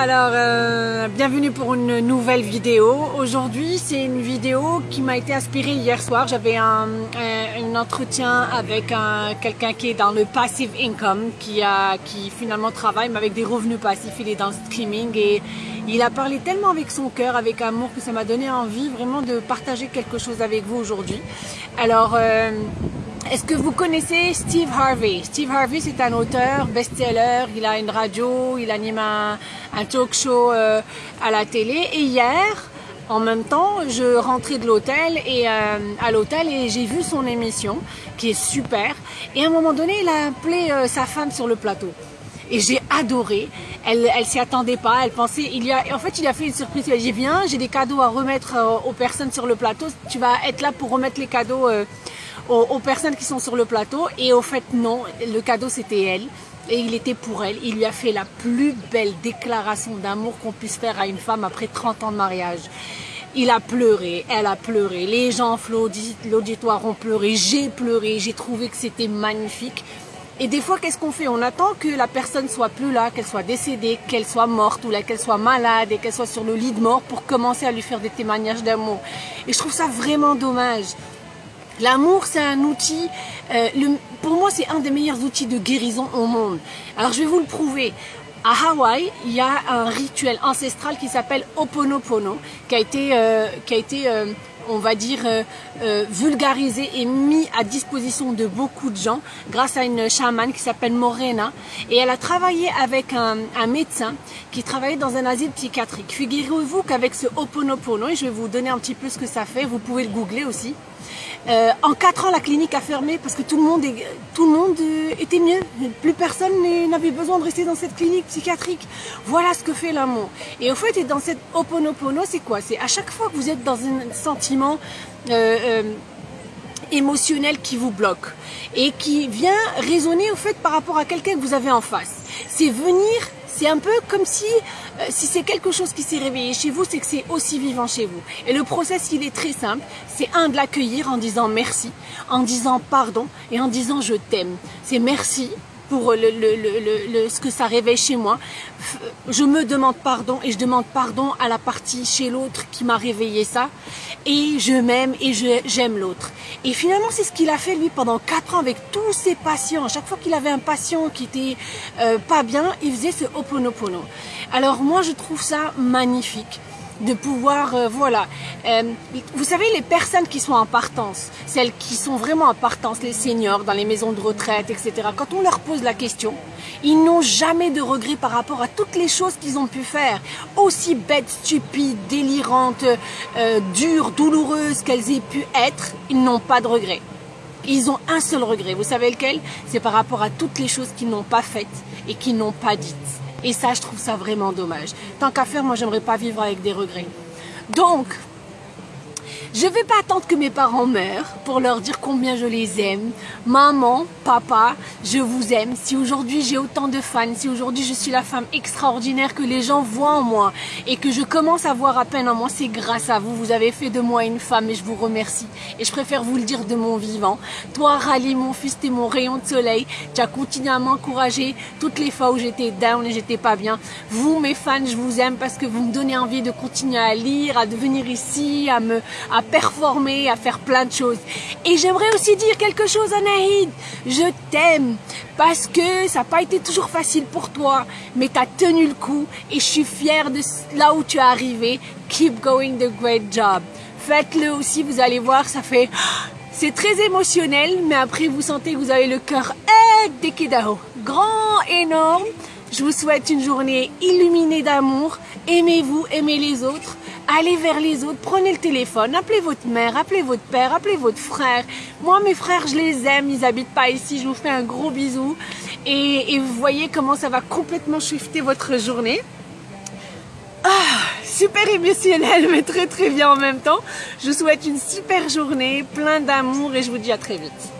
alors euh, bienvenue pour une nouvelle vidéo. Aujourd'hui c'est une vidéo qui m'a été inspirée hier soir. J'avais un, entretien avec quelqu'un qui est dans le passive income, qui finalement travaille mais avec des revenus passifs. Il est dans le streaming et il a parlé tellement avec son cœur, avec amour que ça m'a donné envie vraiment de partager quelque chose avec vous aujourd'hui. Alors... Euh, est-ce que vous connaissez Steve Harvey? Steve Harvey, c'est un auteur, best-seller, il a une radio, il anime un, talk show euh, à la télé. Et hier, en même temps, je rentrais de l'hôtel et euh, à l'hôtel et j'ai vu son émission qui est super. Et à un moment donné, il a appelé euh, sa femme sur le plateau. Et j'ai adoré. Elle, elle s'y attendait pas. Elle pensait, il a, en fait, il a fait une surprise. Il a dit viens, j'ai des cadeaux à remettre aux personnes sur le plateau. Tu vas être là pour remettre les cadeaux aux, personnes qui sont sur le plateau. Et au fait, non, le cadeau c'était elle. Et il était pour elle. Il lui a fait la plus belle déclaration d'amour qu'on puisse faire à une femme après 30 ans de mariage. Il a pleuré, elle a pleuré, les gens, l'auditoire ont pleuré, j'ai pleuré, j'ai trouvé que c'était magnifique. Et des fois, qu'est-ce qu'on fait? On attend que la personne soit plus là, qu'elle soit décédée, qu'elle soit morte ou qu'elle soit malade et qu'elle soit sur le lit de mort pour commencer à lui faire des témoignages d'amour. Et je trouve ça vraiment dommage. L'amour, c'est un outil, euh, pour moi, c'est un des meilleurs outils de guérison au monde. Alors, je vais vous le prouver. À Hawaï, il y a un rituel ancestral qui s'appelle Oponopono, qui a été, euh, qui a été euh, on va dire, vulgarisé et mis à disposition de beaucoup de gens grâce à une chamane qui s'appelle Morena. Et elle a travaillé avec un, médecin qui travaillait dans un asile psychiatrique. Figurez-vous qu'avec ce Oponopono, et je vais vous donner un petit peu ce que ça fait, vous pouvez le googler aussi, euh, en quatre ans, la clinique a fermé parce que tout le monde, tout le monde euh, était mieux. Plus personne n'avait besoin de rester dans cette clinique psychiatrique. Voilà ce que fait l'amour. Et au fait, dans cette oponopono, c'est quoi? C'est à chaque fois que vous êtes dans un sentiment euh, émotionnel qui vous bloque et qui vient résonner au fait par rapport à quelqu'un que vous avez en face. C'est venir c'est un peu comme si, euh, si c'est quelque chose qui s'est réveillé chez vous, c'est que c'est aussi vivant chez vous. Et le process, il est très simple. C'est un, de l'accueillir en disant merci, en disant pardon et en disant je t'aime. C'est merci pour le, ce que ça réveille chez moi. Je me demande pardon et je demande pardon à la partie chez l'autre qui m'a réveillé ça. Et je m'aime et j'aime l'autre. Et finalement, c'est ce qu'il a fait lui pendant quatre ans avec tous ses patients. Chaque fois qu'il avait un patient qui était euh, pas bien, il faisait ce Oponopono. Alors moi, je trouve ça magnifique de pouvoir, euh, voilà. Euh, vous savez, les personnes qui sont en partance, celles qui sont vraiment en partance, les seniors dans les maisons de retraite, etc., quand on leur pose la question, ils n'ont jamais de regrets par rapport à toutes les choses qu'ils ont pu faire, aussi bêtes, stupides, délirantes, euh, dures, douloureuses qu'elles aient pu être, ils n'ont pas de regrets. Ils ont un seul regret. Vous savez lequel? C'est par rapport à toutes les choses qu'ils n'ont pas faites et qu'ils n'ont pas dites. Et ça, je trouve ça vraiment dommage. Tant qu'à faire, moi, j'aimerais pas vivre avec des regrets. Donc, je ne vais pas attendre que mes parents meurent pour leur dire combien je les aime. Maman, papa, je vous aime. Si aujourd'hui j'ai autant de fans, si aujourd'hui je suis la femme extraordinaire que les gens voient en moi et que je commence à voir à peine en moi, c'est grâce à vous. Vous avez fait de moi une femme et je vous remercie. Et je préfère vous le dire de mon vivant. Toi, Rally, mon fils, t'es mon rayon de soleil. Tu as continué à m'encourager toutes les fois où j'étais down et j'étais pas bien. Vous, mes fans, je vous aime parce que vous me donnez envie de continuer à lire, à devenir ici, à me, à performer, à faire plein de choses. Et j'aimerais aussi dire quelque chose à Nahid. Je t'aime parce que ça n'a pas été toujours facile pour toi, mais tu as tenu le coup et je suis fière de là où tu es arrivé. Keep going the great job. Faites-le aussi, vous allez voir, ça fait... C'est très émotionnel, mais après vous sentez que vous avez le cœur Dekidaho. Grand, énorme. Je vous souhaite une journée illuminée d'amour. Aimez-vous, aimez les autres allez vers les autres, prenez le téléphone, appelez votre mère, appelez votre père, appelez votre frère. Moi, mes frères, je les aime, ils habitent pas ici, je vous fais un gros bisou. Et, vous voyez comment ça va complètement shifter votre journée. Ah, super émotionnel, mais très très bien en même temps. Je vous souhaite une super journée, plein d'amour et je vous dis à très vite.